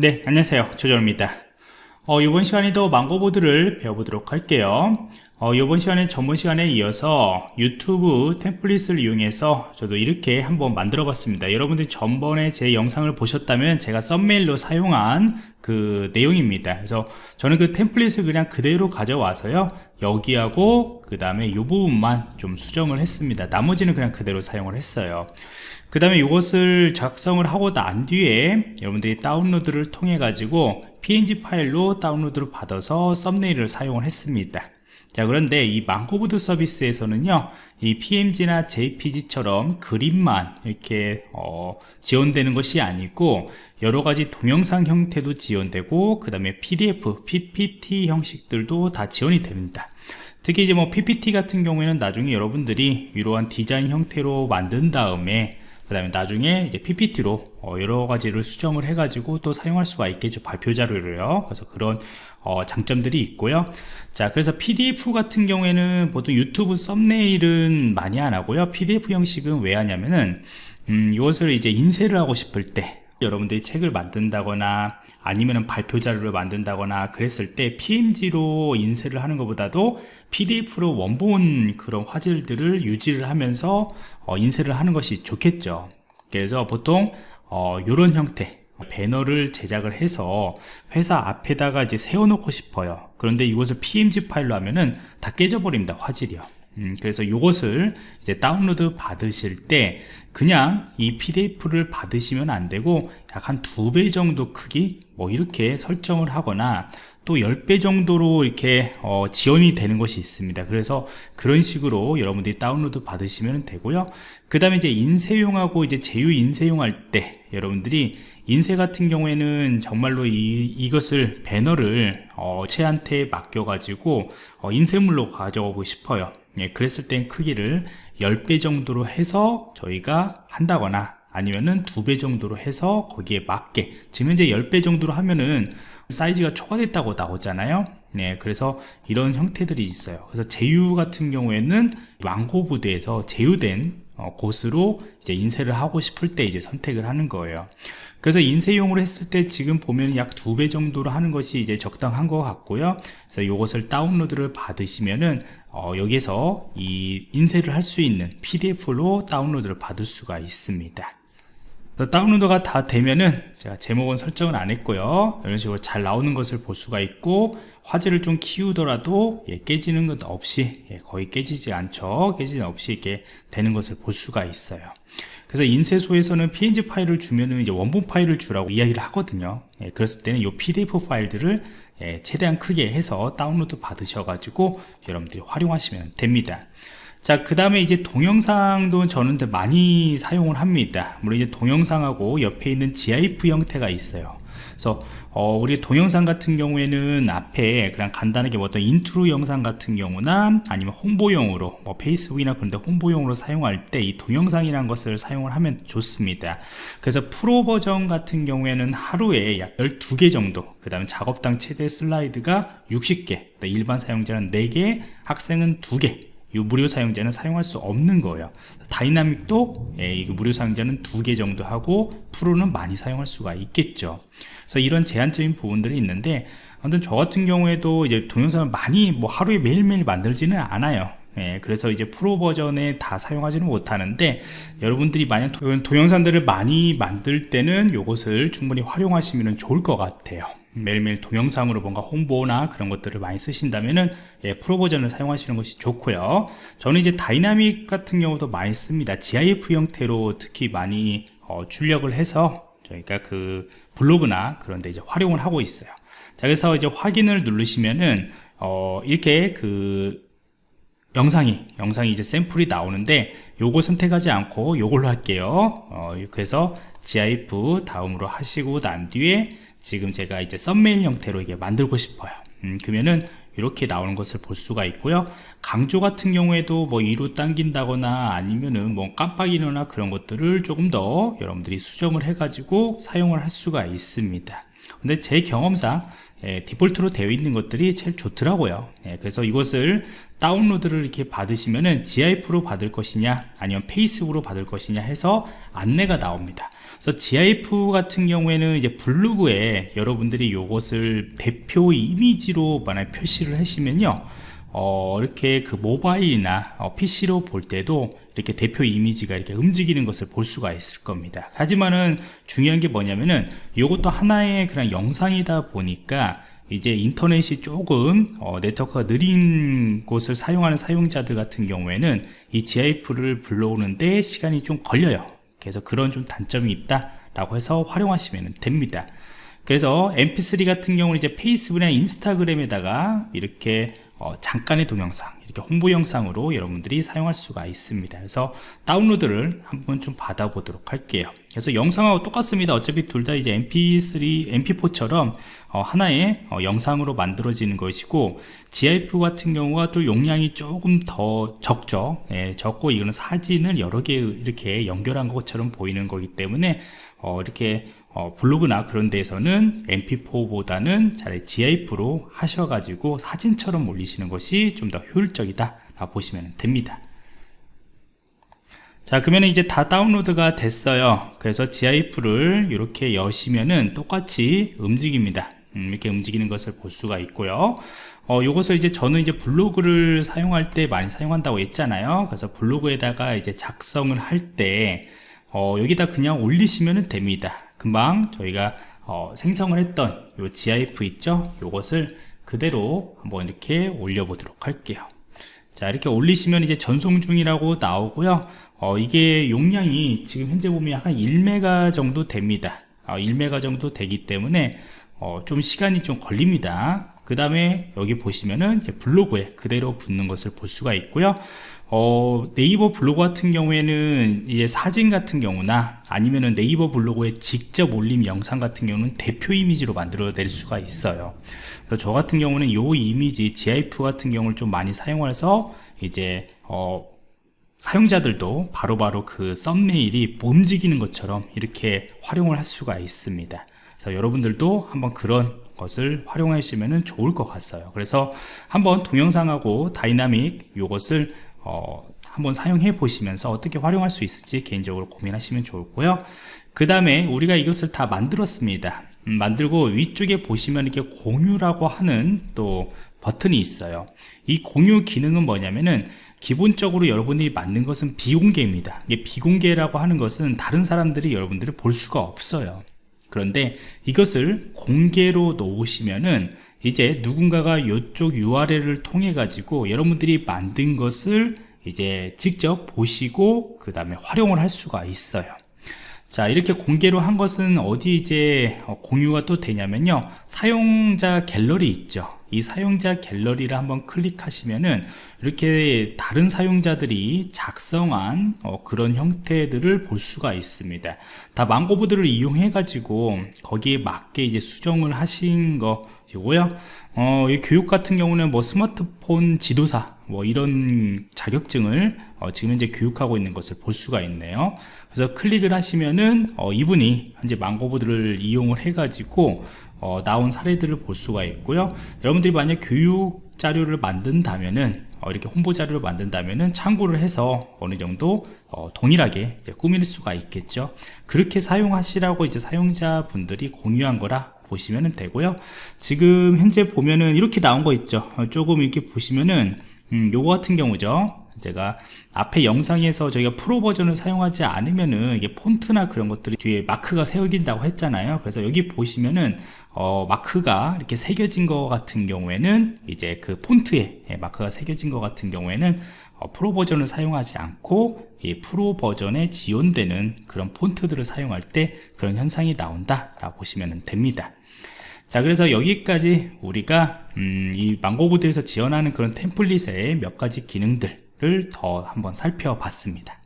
네 안녕하세요. 조정입니다. 어, 이번 시간에도 망고보드를 배워보도록 할게요. 어, 이번 시간에 전문 시간에 이어서 유튜브 템플릿을 이용해서 저도 이렇게 한번 만들어 봤습니다. 여러분들이 전번에 제 영상을 보셨다면 제가 썸메일로 사용한 그 내용입니다. 그래서 저는 그 템플릿을 그냥 그대로 가져와서요 여기하고 그 다음에 이 부분만 좀 수정을 했습니다. 나머지는 그냥 그대로 사용을 했어요 그 다음에 이것을 작성을 하고 난 뒤에 여러분들이 다운로드를 통해 가지고 png 파일로 다운로드를 받아서 썸네일을 사용을 했습니다. 자 그런데 이 망고보드 서비스에서는요 이 pmg나 jpg처럼 그림만 이렇게 어, 지원되는 것이 아니고 여러가지 동영상 형태도 지원되고 그 다음에 pdf, ppt 형식들도 다 지원이 됩니다. 특히 이제 뭐 ppt 같은 경우에는 나중에 여러분들이 이러한 디자인 형태로 만든 다음에 그 다음에 나중에 이제 PPT로 어 여러 가지를 수정을 해가지고 또 사용할 수가 있겠죠 발표 자료를요. 그래서 그런 어 장점들이 있고요. 자 그래서 PDF 같은 경우에는 보통 유튜브 썸네일은 많이 안 하고요. PDF 형식은 왜 하냐면은 음, 이것을 이제 인쇄를 하고 싶을 때 여러분들이 책을 만든다거나 아니면 발표 자료를 만든다거나 그랬을 때 PMG로 인쇄를 하는 것보다도 PDF로 원본 그런 화질들을 유지를 하면서 어, 인쇄를 하는 것이 좋겠죠. 그래서 보통 어, 이런 형태 배너를 제작을 해서 회사 앞에다가 이제 세워놓고 싶어요. 그런데 이것을 PMG 파일로 하면은 다 깨져버립니다 화질이요 음, 그래서 이것을 이제 다운로드 받으실 때 그냥 이 pdf를 받으시면 안 되고 약 한 두 배 정도 크기 뭐 이렇게 설정을 하거나 또 10배 정도로 이렇게 어, 지원이 되는 것이 있습니다. 그래서 그런 식으로 여러분들이 다운로드 받으시면 되고요. 그 다음에 이제 인쇄용하고 이제 제휴 인쇄용 할 때 여러분들이 인쇄 같은 경우에는 정말로 이, 이것을 배너를 어, 체한테 맡겨 가지고 어, 인쇄물로 가져오고 싶어요 예, 그랬을 땐 크기를 10배 정도로 해서 저희가 한다거나 아니면은 두배 정도로 해서 거기에 맞게 지금 현재 10배 정도로 하면은 사이즈가 초과됐다고 나오잖아요. 네 그래서 이런 형태들이 있어요. 그래서 제휴 같은 경우에는 망고부드에서 제휴된 어, 곳으로 이제 인쇄를 하고 싶을 때 이제 선택을 하는 거예요. 그래서 인쇄용으로 했을 때 지금 보면 약 두 배 정도로 하는 것이 이제 적당한 것 같고요. 그래서 이것을 다운로드를 받으시면은 어, 여기서 이 인쇄를 할 수 있는 pdf로 다운로드를 받을 수가 있습니다. 다운로드가 다 되면은 제가 제목은 설정을 안 했고요. 이런 식으로 잘 나오는 것을 볼 수가 있고 화질을 좀 키우더라도 예, 깨지는 것 없이 예, 거의 깨지지 않죠. 깨지는 없이 이렇게 되는 것을 볼 수가 있어요. 그래서 인쇄소에서는 png 파일을 주면은 이제 원본 파일을 주라고 이야기를 하거든요. 예, 그랬을 때는 이 pdf 파일들을 예, 최대한 크게 해서 다운로드 받으셔가지고 여러분들이 활용하시면 됩니다 자, 그 다음에 이제 동영상도 저는 많이 사용을 합니다. 물론 이제 동영상하고 옆에 있는 GIF 형태가 있어요. 그래서 어, 우리 동영상 같은 경우에는 앞에 그냥 간단하게 뭐 어떤 인트로 영상 같은 경우나 아니면 홍보용으로 뭐 Facebook이나 그런 데 홍보용으로 사용할 때 이 동영상이라는 것을 사용을 하면 좋습니다. 그래서 프로 버전 같은 경우에는 하루에 약 12개 정도 그 다음에 작업당 최대 슬라이드가 60개 일반 사용자는 4개 학생은 2개 이 무료 사용자는 사용할 수 없는 거예요. dynamic도 예, 무료 사용자는 두 개 정도 하고 프로는 많이 사용할 수가 있겠죠. 그래서 이런 제한적인 부분들이 있는데 아무튼 저 같은 경우에도 이제 동영상을 많이 뭐 하루에 매일매일 만들지는 않아요. 예, 그래서 이제 프로 버전에 다 사용하지는 못하는데 여러분들이 만약 동영상들을 많이 만들 때는 이것을 충분히 활용하시면 좋을 것 같아요 매일매일 동영상으로 뭔가 홍보나 그런 것들을 많이 쓰신다면은 예, 프로 버전을 사용하시는 것이 좋고요. 저는 이제 다이나믹 같은 경우도 많이 씁니다. GIF 형태로 특히 많이 어, 출력을 해서 저희가 그 블로그나 그런 데 이제 활용을 하고 있어요. 자 그래서 이제 확인을 누르시면은 어, 이렇게 그 영상이 영상이 이제 샘플이 나오는데 요거 선택하지 않고 요걸로 할게요. 어, 그래서 GIF 다음으로 하시고 난 뒤에 지금 제가 이제 썸메일 형태로 이게 만들고 싶어요. 음, 그러면은 이렇게 나오는 것을 볼 수가 있고요. 강조 같은 경우에도 뭐 위로 당긴다거나 아니면은 뭐 깜빡이거나 그런 것들을 조금 더 여러분들이 수정을 해 가지고 사용을 할 수가 있습니다. 근데 제 경험상 예, 디폴트로 되어 있는 것들이 제일 좋더라고요. 예, 그래서 이것을 다운로드를 이렇게 받으시면은 GIF로 받을 것이냐 아니면 페이스북으로 받을 것이냐 해서 안내가 나옵니다 그래서 GIF 같은 경우에는 이제 블로그에 여러분들이 이것을 대표 이미지로 만약 표시를 하시면요. 어, 이렇게 그 모바일이나 어, PC로 볼 때도 이렇게 대표 이미지가 이렇게 움직이는 것을 볼 수가 있을 겁니다. 하지만은 중요한 게 뭐냐면은 이것도 하나의 그냥 영상이다 보니까 이제 인터넷이 조금 어, 네트워크가 느린 곳을 사용하는 사용자들 같은 경우에는 이 GIF를 불러오는데 시간이 좀 걸려요 그래서 그런 좀 단점이 있다 라고 해서 활용하시면 됩니다. 그래서 mp3 같은 경우는 이제 페이스북이나 인스타그램에다가 이렇게 어, 잠깐의 동영상 이렇게 홍보 영상으로 여러분들이 사용할 수가 있습니다. 그래서 다운로드를 한번 좀 받아 보도록 할게요. 그래서 영상하고 똑같습니다. 어차피 둘 다 이제 mp3 mp4처럼 어, 하나의 어, 영상으로 만들어지는 것이고 gif 같은 경우가 또 용량이 조금 더 적죠. 예, 적고 이거는 사진을 여러 개 이렇게 연결한 것처럼 보이는 거기 때문에 어, 이렇게 어, 블로그나 그런 데에서는 mp4보다는 차라리 gif로 하셔가지고 사진처럼 올리시는 것이 좀 더 효율적이다 라고 보시면 됩니다. 자 그러면 이제 다 다운로드가 됐어요. 그래서 gif를 이렇게 여시면은 똑같이 움직입니다. 음, 이렇게 움직이는 것을 볼 수가 있고요. 어, 요것을 이제 저는 이제 블로그를 사용할 때 많이 사용한다고 했잖아요. 그래서 블로그에다가 이제 작성을 할때 어, 여기다 그냥 올리시면 됩니다 금방 저희가 어, 생성을 했던 요 GIF 있죠? 요것을 그대로 한번 이렇게 올려 보도록 할게요. 자 이렇게 올리시면 이제 전송 중이라고 나오고요. 어, 이게 용량이 지금 현재 보면 약간 1메가 정도 됩니다. 어, 1메가 정도 되기 때문에 어, 좀 시간이 좀 걸립니다 그 다음에 여기 보시면은 블로그에 그대로 붙는 것을 볼 수가 있고요 어, 네이버 블로그 같은 경우에는 이제 사진 같은 경우나 아니면은 네이버 블로그에 직접 올림 영상 같은 경우는 대표 이미지로 만들어 낼 수가 있어요. 그래서 저 같은 경우는 요 이미지 GIF 같은 경우를 좀 많이 사용해서 이제 어, 사용자들도 바로바로 바로 그 thumbnail이 움직이는 것처럼 이렇게 활용을 할 수가 있습니다. 그래서 여러분들도 한번 그런 것을 활용하시면 좋을 것 같아요. 그래서 한번 동영상하고 다이나믹 요것을 어, 한번 사용해 보시면서 어떻게 활용할 수 있을지 개인적으로 고민하시면 좋고요. 그 다음에 우리가 이것을 다 만들었습니다. 음, 만들고 위쪽에 보시면 이렇게 공유라고 하는 또 버튼이 있어요. 이 공유 기능은 뭐냐면은 기본적으로 여러분들이 만든 것은 비공개입니다. 이게 비공개라고 하는 것은 다른 사람들이 여러분들이 볼 수가 없어요 그런데 이것을 공개로 놓으시면은 이제 누군가가 이쪽 URL을 통해 가지고 여러분들이 만든 것을 이제 직접 보시고 그 다음에 활용을 할 수가 있어요. 자 이렇게 공개로 한 것은 어디 이제 어, 공유가 또 되냐면요. 사용자 갤러리 있죠 이 사용자 갤러리를 한번 클릭하시면은 이렇게 다른 사용자들이 작성한 어, 그런 형태들을 볼 수가 있습니다. 다 망고보드를 이용해 가지고 거기에 맞게 이제 수정을 하신 거 이고요. 어, 이 교육 같은 경우는 뭐 스마트폰 지도사 뭐 이런 자격증을 어, 지금 현재 교육하고 있는 것을 볼 수가 있네요. 그래서 클릭을 하시면은 어, 이분이 현재 망고보드를 이용을 해 가지고 어, 나온 사례들을 볼 수가 있고요. 여러분들이 만약 교육 자료를 만든다면은 어, 이렇게 홍보 자료를 만든다면은 참고를 해서 어느 정도 어, 동일하게 꾸밀 수가 있겠죠. 그렇게 사용하시라고 이제 사용자분들이 공유한 거라 보시면 되고요. 지금 현재 보면은 이렇게 나온 거 있죠. 어, 조금 이렇게 보시면은 음, 요거 같은 경우죠 제가 앞에 영상에서 저희가 프로 버전을 사용하지 않으면은 이게 폰트나 그런 것들이 뒤에 마크가 세워진다고 했잖아요. 그래서 여기 보시면은 어, 마크가 이렇게 새겨진 것 같은 경우에는 이제 그 폰트에 예, 마크가 새겨진 것 같은 경우에는 어, 프로 버전을 사용하지 않고 이 프로 버전에 지원되는 그런 폰트들을 사용할 때 그런 현상이 나온다 라고 보시면 됩니다. 자 그래서 여기까지 우리가 음, 이 망고보드에서 지원하는 그런 템플릿의 몇 가지 기능들 을더 한번 살펴봤습니다